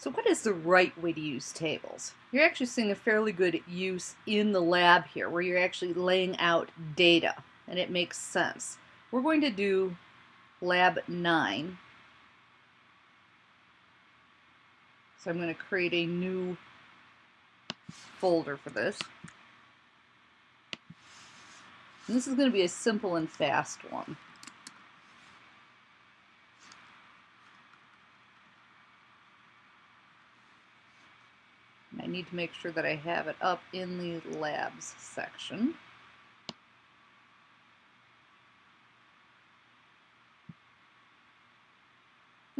So what is the right way to use tables? You're actually seeing a fairly good use in the lab here where you're actually laying out data and it makes sense. We're going to do lab 9. So I'm going to create a new folder for this. And this is going to be a simple and fast one. Need to make sure that I have it up in the labs section.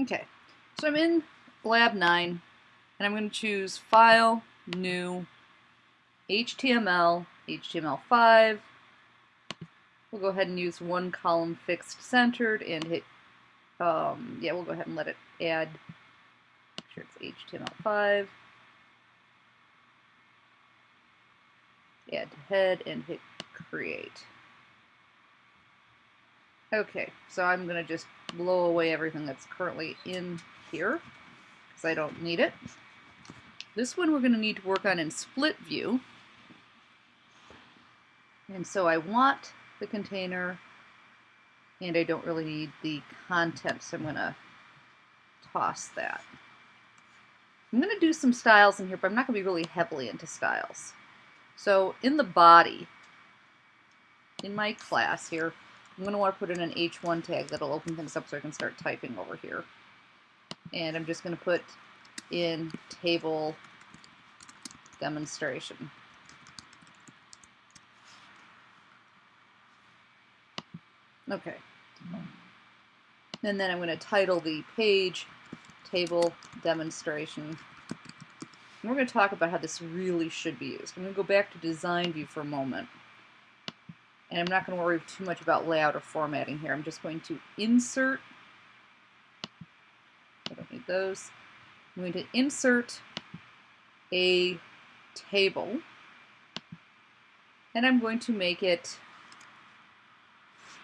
Okay, so I'm in lab 9 and I'm going to choose File, New, HTML, HTML5. We'll go ahead and use one column fixed centered and hit, um, yeah, we'll go ahead and let it add, make sure it's HTML5. Add to head and hit create. Okay, so I'm going to just blow away everything that's currently in here because I don't need it. This one we're going to need to work on in split view. And so I want the container and I don't really need the content, so I'm going to toss that. I'm going to do some styles in here, but I'm not going to be really heavily into styles. So in the body, in my class here, I'm going to want to put in an H1 tag that'll open things up so I can start typing over here. And I'm just going to put in table demonstration. Okay. And then I'm going to title the page table demonstration and we're going to talk about how this really should be used. I'm going to go back to design view for a moment. And I'm not going to worry too much about layout or formatting here. I'm just going to insert. I don't need those. I'm going to insert a table. And I'm going to make it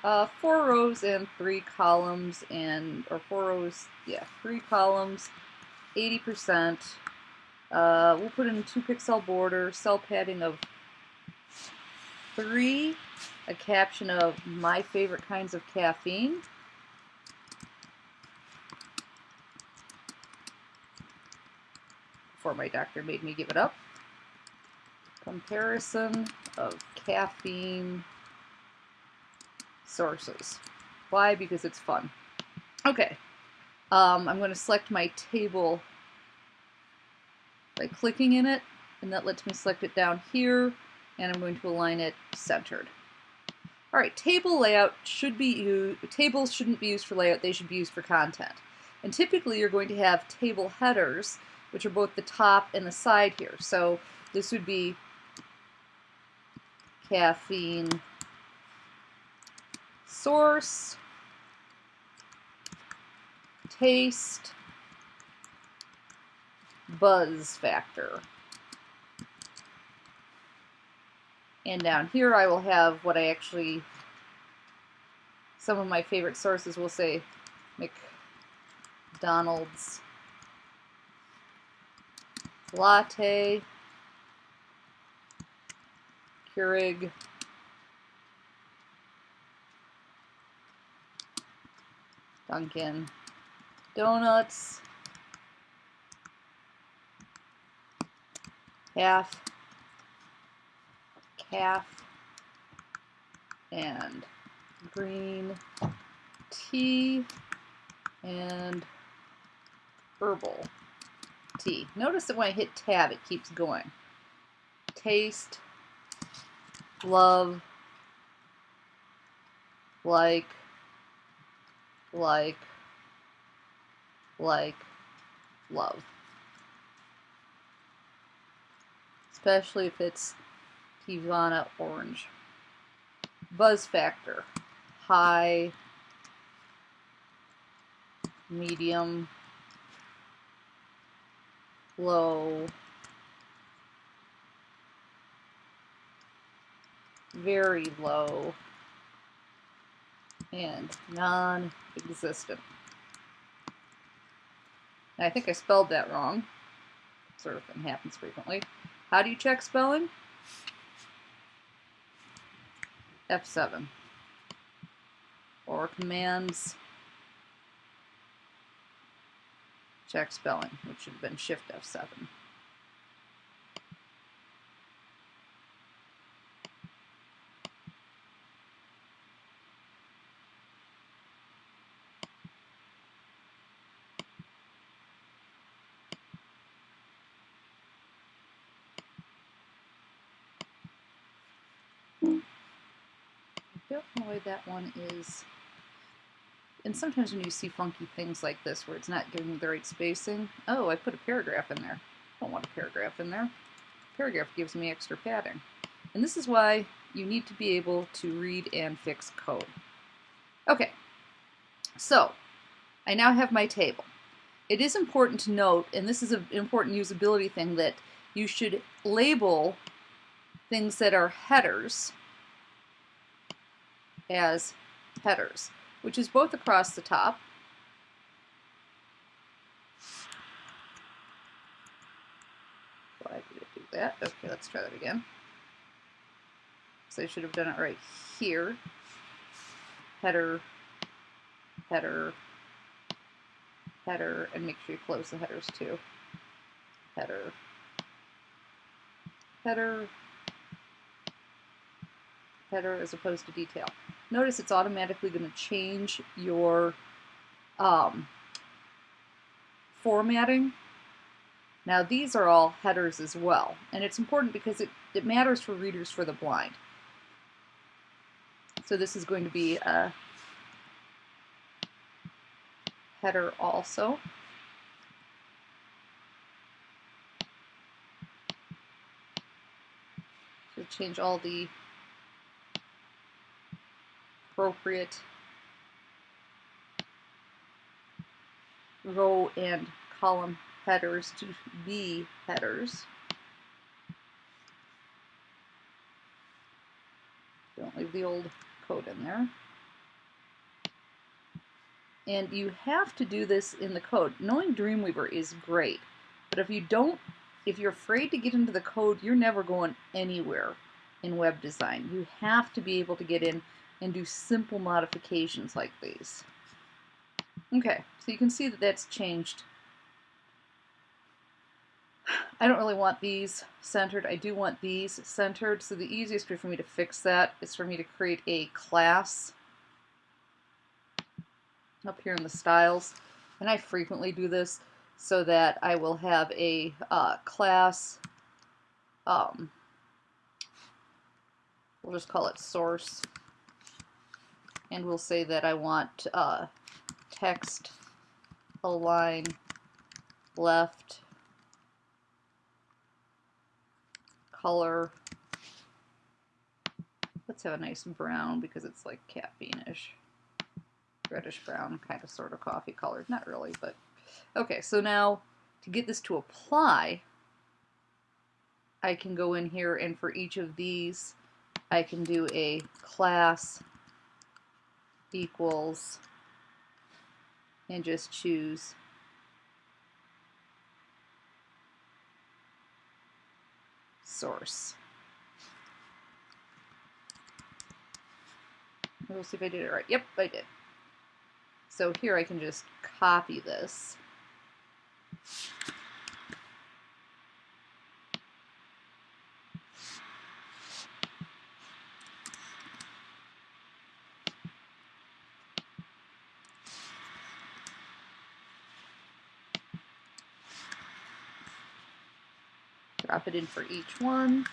uh, four rows and three columns and, or four rows, yeah, three columns, 80%, uh, we'll put in a 2 pixel border, cell padding of 3, a caption of my favorite kinds of caffeine. Before my doctor made me give it up. Comparison of caffeine sources. Why? Because it's fun. Okay. Um, I'm going to select my table by clicking in it, and that lets me select it down here, and I'm going to align it centered. All right, table layout should be used, tables shouldn't be used for layout, they should be used for content. And typically you're going to have table headers, which are both the top and the side here. So this would be caffeine source, taste, buzz factor. And down here I will have what I actually, some of my favorite sources will say McDonald's. Latte, Keurig, Dunkin' Donuts, half, caf, and green tea, and herbal tea. Notice that when I hit tab, it keeps going. Taste, love, like, like, like, love. Especially if it's Teavana orange. Buzz factor, high, medium, low, very low, and non-existent. I think I spelled that wrong. Sort of thing happens frequently. How do you check spelling? F7. Or commands check spelling, which should have been Shift F7. Don't know why that one is. And sometimes when you see funky things like this where it's not giving the right spacing, oh, I put a paragraph in there. I don't want a paragraph in there. Paragraph gives me extra padding. And this is why you need to be able to read and fix code. Okay, so I now have my table. It is important to note, and this is an important usability thing, that you should label things that are headers as headers, which is both across the top Why did it do that? Okay, let's try that again. So I should have done it right here. Header, header, header, and make sure you close the headers too. Header, header, header as opposed to detail notice it's automatically going to change your um, formatting. Now these are all headers as well, and it's important because it, it matters for readers for the blind. So this is going to be a header also. So change all the appropriate row and column headers to be headers. Don't leave the old code in there. And you have to do this in the code. Knowing Dreamweaver is great, but if you don't, if you're afraid to get into the code, you're never going anywhere in web design. You have to be able to get in and do simple modifications like these. Okay, so you can see that that's changed. I don't really want these centered. I do want these centered. So the easiest way for me to fix that is for me to create a class up here in the styles. And I frequently do this so that I will have a uh, class, um, we'll just call it source and we'll say that I want uh, text align left color. Let's have a nice brown because it's like caffeine-ish. Reddish brown kind of sort of coffee colored not really but okay so now to get this to apply I can go in here and for each of these I can do a class equals and just choose source. We'll see if I did it right. Yep, I did. So here I can just copy this. Drop it in for each one.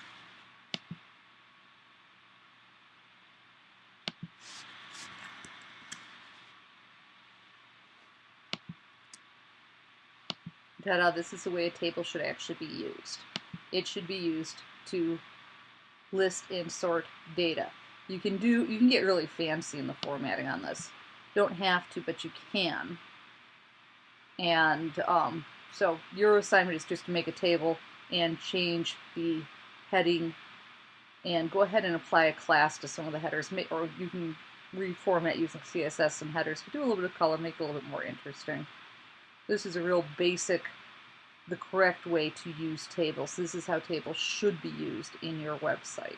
Ta-da, this is the way a table should actually be used. It should be used to list and sort data. You can do you can get really fancy in the formatting on this. Don't have to, but you can. And um, so your assignment is just to make a table and change the heading and go ahead and apply a class to some of the headers or you can reformat using CSS some headers to do a little bit of color make it a little bit more interesting This is a real basic, the correct way to use tables. This is how tables should be used in your website.